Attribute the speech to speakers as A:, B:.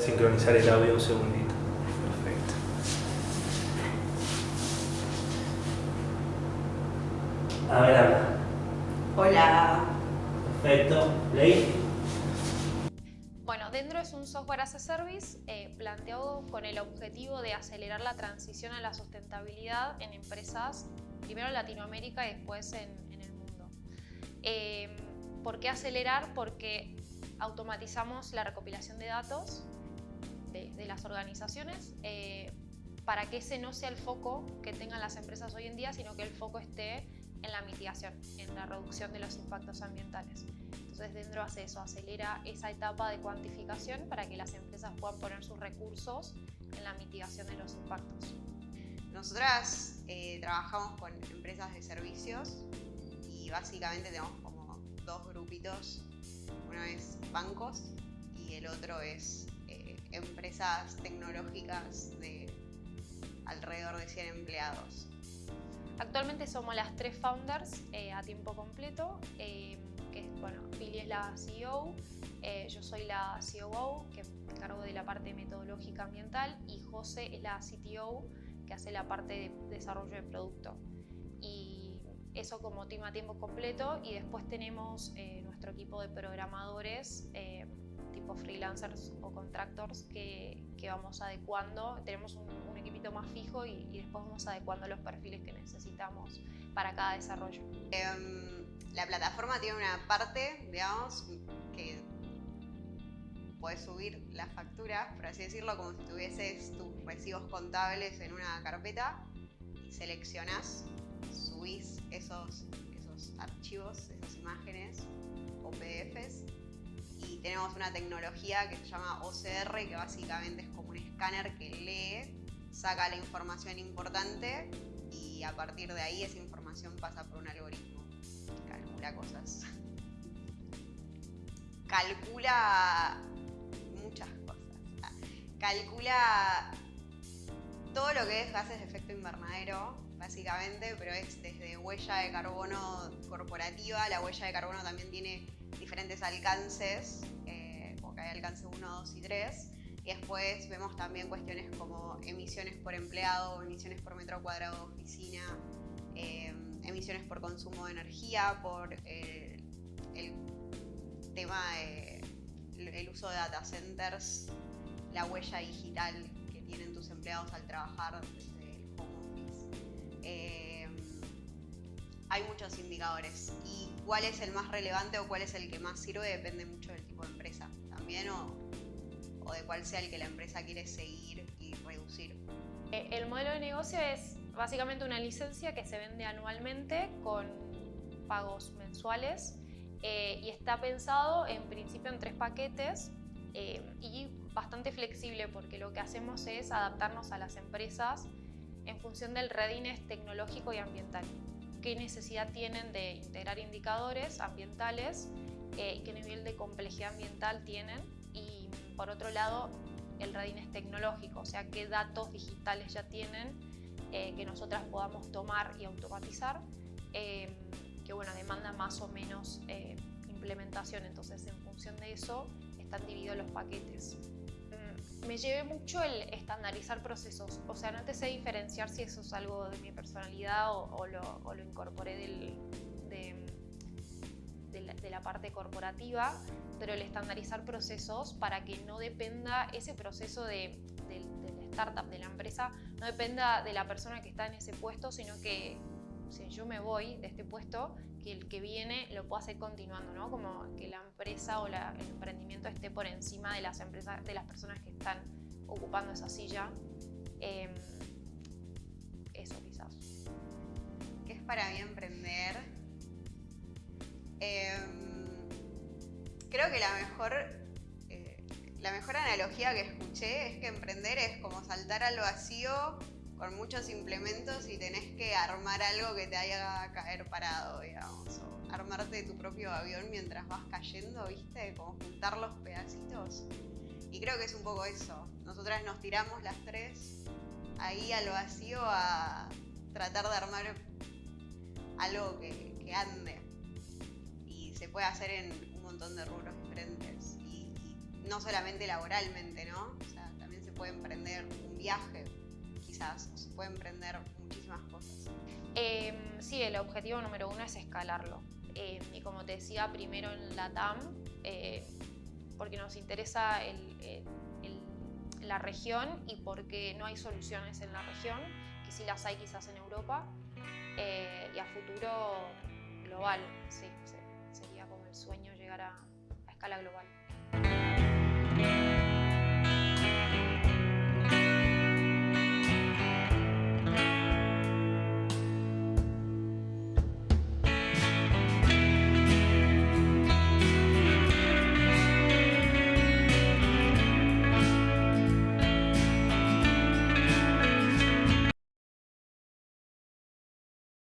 A: Sincronizar el audio un segundito. Perfecto. A ver, habla.
B: Hola.
A: Perfecto. ¿Leí?
C: Bueno, Dendro es un software as a service eh, planteado con el objetivo de acelerar la transición a la sustentabilidad en empresas, primero en Latinoamérica y después en, en el mundo. Eh, ¿Por qué acelerar? Porque automatizamos la recopilación de datos de, de las organizaciones eh, para que ese no sea el foco que tengan las empresas hoy en día, sino que el foco esté en la mitigación, en la reducción de los impactos ambientales. Entonces Dendro hace eso, acelera esa etapa de cuantificación para que las empresas puedan poner sus recursos en la mitigación de los impactos.
B: Nosotras eh, trabajamos con empresas de servicios y básicamente tenemos como dos grupitos. Uno es bancos y el otro es empresas tecnológicas de alrededor de 100 empleados.
C: Actualmente somos las tres founders eh, a tiempo completo, eh, que bueno, Pili es la CEO, eh, yo soy la COO, que me encargo de la parte metodológica ambiental, y José es la CTO, que hace la parte de desarrollo de producto. Y eso como team a tiempo completo, y después tenemos eh, nuestro equipo de programadores, eh, freelancers o contractors, que, que vamos adecuando. Tenemos un, un equipito más fijo y, y, después vamos adecuando los perfiles que necesitamos para cada desarrollo.
B: Eh, la plataforma tiene una parte, digamos, que puedes subir las facturas, por así decirlo, como si tuvieses tus recibos contables en una carpeta y seleccionas, subís esos, esos archivos, esas imágenes o PDFs y tenemos una tecnología que se llama OCR que básicamente es como un escáner que lee, saca la información importante y a partir de ahí esa información pasa por un algoritmo calcula cosas. Calcula muchas cosas. Calcula todo lo que es gases de efecto invernadero, básicamente, pero es desde huella de carbono corporativa. La huella de carbono también tiene diferentes alcances, eh, porque hay alcance 1, 2 y 3. Y después vemos también cuestiones como emisiones por empleado, emisiones por metro cuadrado de oficina, eh, emisiones por consumo de energía, por eh, el tema del uso de data centers, la huella digital que tienen tus empleados al trabajar el. Eh, hay muchos indicadores y cuál es el más relevante o cuál es el que más sirve depende mucho del tipo de empresa también o, o de cuál sea el que la empresa quiere seguir y reducir.
C: Eh, el modelo de negocio es básicamente una licencia que se vende anualmente con pagos mensuales eh, y está pensado en principio en tres paquetes eh, y bastante flexible porque lo que hacemos es adaptarnos a las empresas en función del readiness tecnológico y ambiental. ¿Qué necesidad tienen de integrar indicadores ambientales eh, qué nivel de complejidad ambiental tienen? Y por otro lado, el readiness tecnológico, o sea, qué datos digitales ya tienen eh, que nosotras podamos tomar y automatizar, eh, que bueno, demanda más o menos eh, implementación, entonces en función de eso están divididos los paquetes. Me llevé mucho el estandarizar procesos, o sea, no te sé diferenciar si eso es algo de mi personalidad o, lo, incorporé del, de, la, parte corporativa, pero el estandarizar procesos para que no dependa ese proceso de, de, la startup, de la empresa, no dependa de la persona que está en ese puesto, sino que si yo me voy de este puesto, que el que viene lo pueda hacer continuando, ¿no? Como que la empresa o el emprendimiento esté por encima de las empresas, de las personas que están ocupando esa silla. Eh, eso quizás.
B: ¿Qué es para mí emprender? Eh, creo que la mejor, eh, la mejor analogía que escuché es que emprender es como saltar al vacío con muchos implementos y tenés armar algo que te haga caer parado, digamos, o armarte tu propio avión mientras vas cayendo, ¿viste? Como juntar los pedacitos. Y creo que es un poco eso. Nosotras nos tiramos las tres ahí al vacío a tratar de armar algo que, que ande. Y se puede hacer en un montón de rubros diferentes. Y, y no solamente laboralmente, ¿no? O sea, también se puede emprender un viaje, quizás, o se puede emprender muchísimas cosas.
C: Em, sí, el objetivo número uno es escalarlo. Em, y como te decía, primero en la TAM, eh, porque nos interesa la región y porque no hay soluciones en la región, que sí las hay quizás en Europa, eh, y a futuro global, sí, se- sería como el sueño llegar a, a escala global.